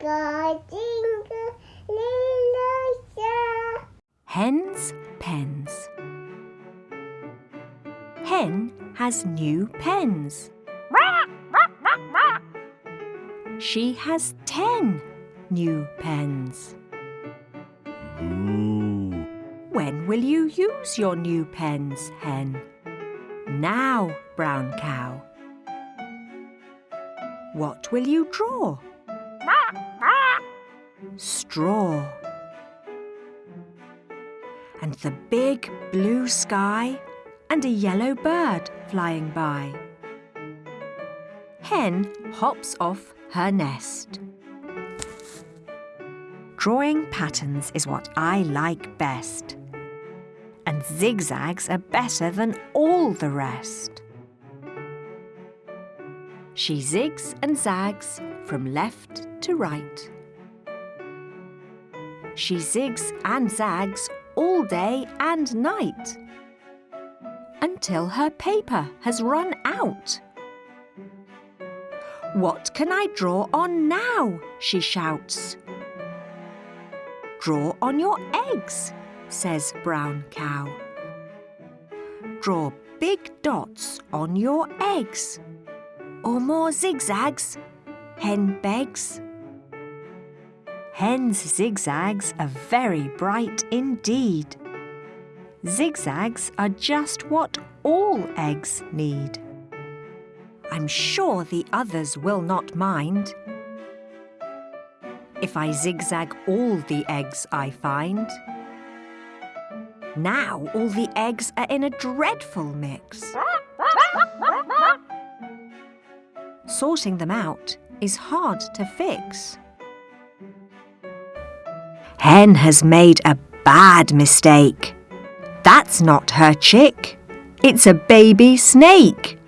Jingle, jingle, little star. Hen's pens. Hen has new pens. She has ten new pens. When will you use your new pens, Hen? Now, Brown Cow. What will you draw? Straw. And the big blue sky and a yellow bird flying by. Hen hops off her nest. Drawing patterns is what I like best. And zigzags are better than all the rest. She zigs and zags from left to right. She zigs and zags all day and night until her paper has run out. What can I draw on now? she shouts. Draw on your eggs, says Brown Cow. Draw big dots on your eggs. Or more zigzags, Hen begs. Hen's zigzags are very bright indeed. Zigzags are just what all eggs need. I'm sure the others will not mind. If I zigzag all the eggs I find. Now all the eggs are in a dreadful mix. Sorting them out is hard to fix. Hen has made a bad mistake. That's not her chick. It's a baby snake.